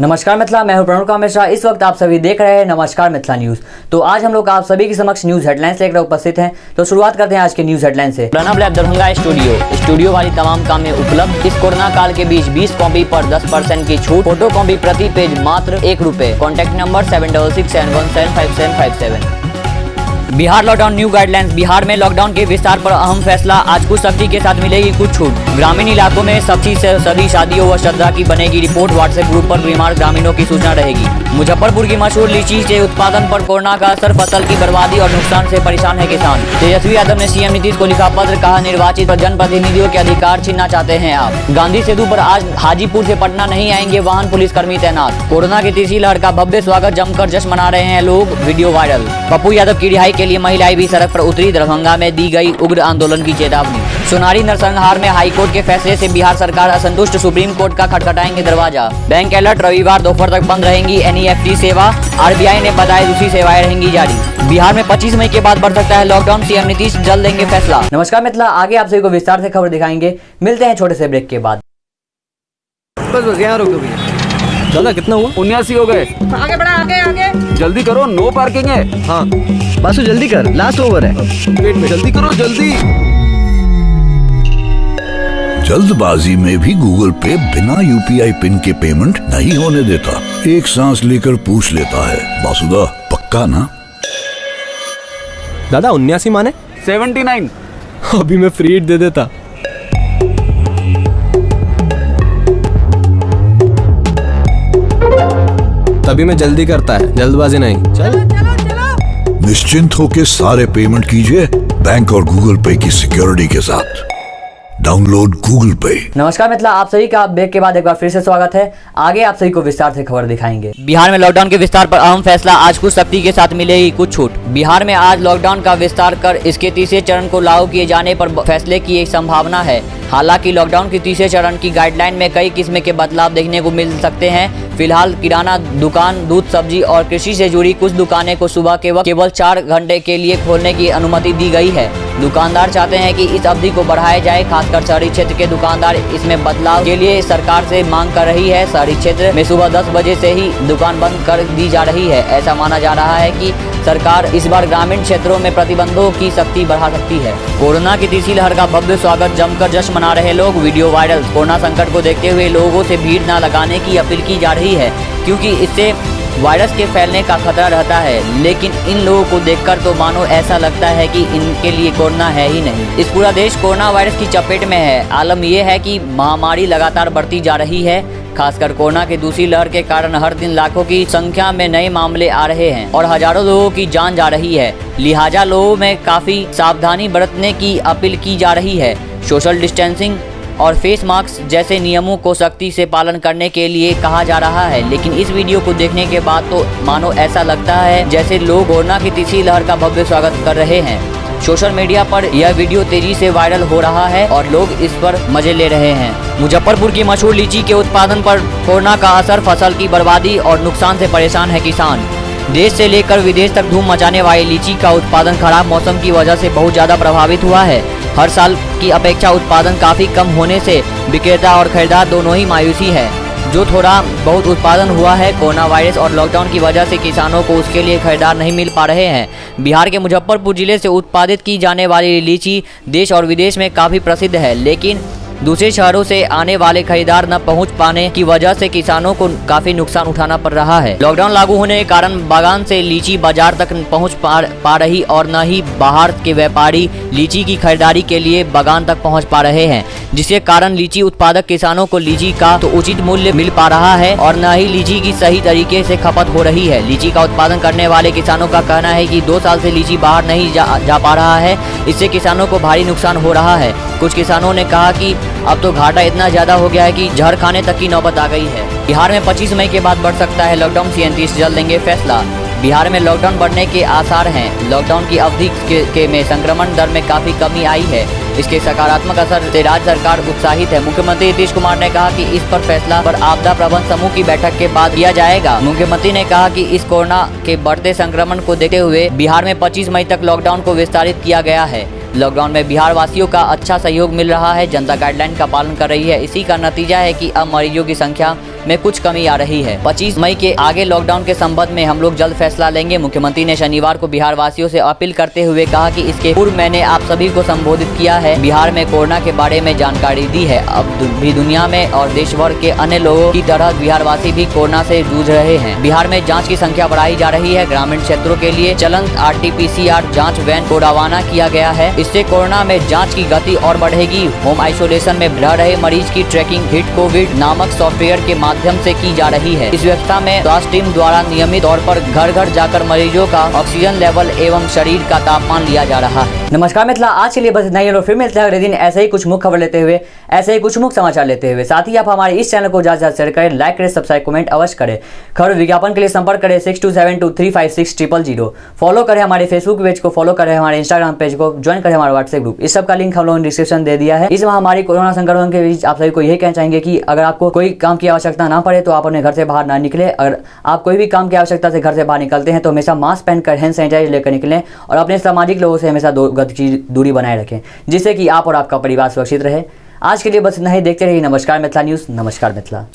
नमस्कार मिथिला मैं हूँ प्रणुका मिश्रा। इस वक्त आप सभी देख रहे हैं नमस्कार मिथिला न्यूज़। तो आज हम लोग आप सभी के समक्ष न्यूज़ हेडलाइंस लेकर उपस्थित हैं। तो शुरुआत करते हैं आज के न्यूज़ हेडलाइन से। Pranab lab Darbhanga studio. Studio वाली तमाम काम उपलब्ध। इस कोरोना काल के बीच 20 कॉपी पर 10 परसेंट की छूट। फ़ोटो कॉपी प्रति पेज मात्र एक रूपए। Contact number seven double six seven one seven five seven five seven. Bihar lockdown new guidelines Bihar में लॉकडाउन के विस्तार पर अहम फैसला। आज कुछ सख्ती के साथ मिलेगी कुछ छूट। ग्रामीण इलाकों में सख्ती से सभी शादियों व श्रद्धा की बनेगी रिपोर्ट व्हाट्सएप ग्रुप पर बीमार ग्रामीणों की सूचना रहेगी। मुजफ्फरपुर की मशहूर लीची के उत्पादन पर कोरोना का असर, फ़सल की बर्बादी और नुकसान से परेशान है किसान। तेजस्वी यादव ने सीएम नीतीश को लिखा पत्र, कहा, निर्वाचित जनप्रतिनिधियों के अधिकार छीनना चाहते हैं आप। गांधी सेतु पर आज हाजीपुर से पटना नहीं आएँगे, वाहन पुलिसकर्मी तैनात। कोरोना की तीसरी लहर का भव्य स्वागत जमकर जश्न मना रहे हैं लोग, वीडियो वायरल। पप्पू यादव की रिहाई के लिए महिलाएँ भी सड़क पर उतरी। दरभंगा में दी गई उग्र आंदोलन की चेतावनी। सोनारी नरसंहार में हाईकोर्ट के फैसले से बिहार सरकार असंतुष्ट। सुप्रीम कोर्ट का खटखटाएँगे दरवाज़ा। बैंक अलर्ट, रविवार दोपहर तक बंद रहेंगी एनईएफटी सेवा। आरबीआई ने बताया दूसरी सेवाएँ रहेंगी जारी। बिहार में 25 मई के बाद बढ़ सकता है लॉकडाउन सीएम नीतीश जल्द देंगे फैसला। नमस्कार मिथिला, आगे आप सभी को विस्तार से खबर दिखाएँगे। मिलते हैं छोटे से ब्रेक के बाद। बस बस, यहाँ भैया। दादा कितना हुआ? उन्यासी हो गए। आगे बढ़ा आगे आगे। जल्दी करो नो पार्किंग है। हाँ। बासु जल्दी कर लास्ट ओवर है। वेट में जल्दी करो जल्दी। जल्दबाजी में भी गूगल पे बिना यूपीआई पिन के पेमेंट नहीं होने देता। एक सांस लेकर पूछ लेता है। बासुदा पक्का ना? दादा उन्यासी माने? सेवेंटी नाइन अभी मैं फ्री दे देता। तभी मैं जल्दी करता है जल्दबाजी नहीं। चल। चलो चलो निश्चिंत होकर सारे पेमेंट कीजिए बैंक और गूगल पे की सिक्योरिटी के साथ। डाउनलोड गूगल पे। नमस्कार मिथिला आप सभी का ब्रेक के बाद एक बार फिर से स्वागत है। आगे आप सभी को विस्तार से खबर दिखाएँगे। बिहार में लॉकडाउन के विस्तार पर अहम फैसला आज कुछ सख्ती के साथ मिलेगी कुछ छूट। बिहार में आज लॉकडाउन का विस्तार कर इसके तीसरे चरण को लागू किए जाने पर फैसले की एक संभावना है। हालाँकि लॉकडाउन के तीसरे चरण की गाइडलाइन में कई किस्म के बदलाव देखने को मिल सकते हैं। फ़िलहाल किराना दुकान, दूध, सब्ज़ी और कृषि से जुड़ी कुछ दुकानें को सुबह के वक्त केवल चार घंटे के लिए खोलने की अनुमति दी गई है। दुकानदार चाहते हैं कि इस अवधि को बढ़ाया जाए, खासकर शहरी क्षेत्र के दुकानदार। इसमें बदलाव के लिए सरकार से मांग कर रही है। शहरी क्षेत्र में सुबह 10 बजे से ही दुकान बंद कर दी जा रही है। ऐसा माना जा रहा है कि सरकार इस बार ग्रामीण क्षेत्रों में प्रतिबंधों की सख्ती बढ़ा सकती है। कोरोना की तीसरी लहर का भव्य स्वागत जमकर जश्न मना रहे लोग। Video viral. कोरोना संकट को देखते हुए लोगों से भीड़ न लगाने की अपील की जा रही है, क्योंकि इससे वायरस के फैलने का खतरा रहता है। लेकिन इन लोगों को देखकर तो मानो ऐसा लगता है कि इनके लिए कोरोना है ही नहीं। इस पूरा देश कोरोना वायरस की चपेट में है। आलम यह है कि महामारी लगातार बढ़ती जा रही है, खासकर कोरोना की दूसरी लहर के कारण हर दिन लाखों की संख्या में नए मामले आ रहे हैं और हज़ारों लोगों की जान जा रही है। लिहाजा लोगों में काफ़ी सावधानी बरतने की अपील की जा रही है। सोशल डिस्टेंसिंग और फेस मास्क जैसे नियमों को सख्ती से पालन करने के लिए कहा जा रहा है। लेकिन इस वीडियो को देखने के बाद तो मानो ऐसा लगता है जैसे लोग कोरोना की तीसरी लहर का भव्य स्वागत कर रहे हैं। सोशल मीडिया पर यह वीडियो तेज़ी से वायरल हो रहा है और लोग इस पर मज़े ले रहे हैं। मुजफ्फरपुर की मशहूर लीची के उत्पादन पर कोरोना का असर फ़सल की बर्बादी और नुकसान से परेशान है किसान। देश से लेकर विदेश तक धूम मचाने वाली लीची का उत्पादन खराब मौसम की वजह से बहुत ज़्यादा प्रभावित हुआ है। हर साल की अपेक्षा उत्पादन काफ़ी कम होने से विक्रेता और खरीदार दोनों ही मायूसी है। जो थोड़ा बहुत उत्पादन हुआ है, कोरोना वायरस और लॉकडाउन की वजह से किसानों को उसके लिए खरीदार नहीं मिल पा रहे हैं। बिहार के मुजफ्फरपुर ज़िले से उत्पादित की जाने वाली लीची देश और विदेश में काफ़ी प्रसिद्ध है, लेकिन दूसरे शहरों से आने वाले खरीदार न पहुँच पाने की वजह से किसानों को काफ़ी नुकसान उठाना पड़ रहा है। लॉकडाउन लागू होने के कारण बागान से लीची बाज़ार तक पहुँच पा, पा रही और न ही बाहर के व्यापारी लीची की खरीदारी के लिए बागान तक पहुँच पा रहे हैं जिसके कारण लीची उत्पादक किसानों को लीची का तो उचित मूल्य मिल पा रहा है और न ही लीची की सही तरीके से खपत हो रही है। लीची का उत्पादन करने वाले किसानों का कहना है कि दो साल से लीची बाहर नहीं जा, जा पा रहा है। इससे किसानों को भारी नुकसान हो रहा है। कुछ किसानों ने कहा कि अब तो घाटा इतना ज़्यादा हो गया है कि जहर खाने तक की नौबत आ गई है। बिहार में 25 मई के बाद बढ़ सकता है लॉकडाउन तीस जल्द लेंगे फैसला। बिहार में लॉकडाउन बढ़ने के आसार हैं। लॉकडाउन की अवधि के, के में संक्रमण दर में काफ़ी कमी आई है। इसके सकारात्मक असर से राज्य सरकार उत्साहित है। मुख्यमंत्री नीतीश कुमार ने कहा कि इस पर फैसला पर आपदा प्रबंधन समूह की बैठक के बाद किया जाएगा। मुख्यमंत्री ने कहा कि इस कोरोना के बढ़ते संक्रमण को देखते हुए बिहार में 25 मई तक लॉकडाउन को विस्तारित किया गया है। लॉकडाउन में बिहार वासियों का अच्छा सहयोग मिल रहा है, जनता गाइडलाइन का पालन कर रही है। इसी का नतीजा है कि अब मरीजों की संख्या में कुछ कमी आ रही है। 25 मई के आगे लॉकडाउन के संबंध में हम लोग जल्द फैसला लेंगे। मुख्यमंत्री ने शनिवार को बिहार वासियों से अपील करते हुए कहा कि इसके पूर्व मैंने आप सभी को संबोधित किया है। बिहार में कोरोना के बारे में जानकारी दी है। अब भी दुनिया में और देश भर के अन्य लोगों की तरह बिहार वासी भी कोरोना से जूझ रहे हैं। बिहार में जाँच की संख्या बढ़ाई जा रही है। ग्रामीण क्षेत्रों के लिए चलंत आरटीपीसीआर जाँच वैन को रवाना किया गया है। इससे कोरोना में जाँच की गति और बढ़ेगी। होम आइसोलेशन में रह रहे मरीज़ की ट्रैकिंग हिट कोविड नामक सॉफ्टवेयर के माध्यम से की जा रही है। इस व्यवस्था में स्वास्थ्य टीम द्वारा नियमित तौर पर घर घर जाकर मरीजों का ऑक्सीजन लेवल एवं शरीर का तापमान लिया जा रहा है। नमस्कार मिथिला आज के लिए बस इतना ही। फिर मिलते हैं अगले दिन ऐसे ही कुछ मुख्य खबर लेते हुए, ऐसे ही कुछ मुख्य समाचार लेते हुए। साथ ही आप हमारे इस चैनल को ज़्यादा ज़्यादा शेयर करें, लाइक करें, सब्सक्राइब, कमेंट अवश्य करें। खबर विज्ञापन के लिए संपर्क करें six two seven two three five six triple zero. Follow करें हमारे फेसबुक पेज को, फॉलो करें हमारे इंस्टाग्राम पेज को, ज्वाइन करें हमारा व्हाट्सएप ग्रुप इस सब का लिंक हम लोगों ने डिस्क्रिप्शन दे दिया है। इस महामारी कोरोना संक्रमण के बीच आप सभी को यही कहना चाहेंगे कि अगर आपको कोई काम की आवश्यकता ना पड़े तो आप अपने घर से बाहर ना निकले। अगर आप कोई भी काम की आवश्यकता से घर से बाहर निकलते हैं तो हमेशा मास्क पहनकर हैंड सैनिटाइज लेकर निकलें और अपने सामाजिक लोगों से हमेशा दो गति की दूरी बनाए रखें, जिससे कि आप और आपका परिवार सुरक्षित रहे। आज के लिए बस इतना ही। देखते रहिए नमस्कार मिथिला न्यूज़। नमस्कार मिथिला।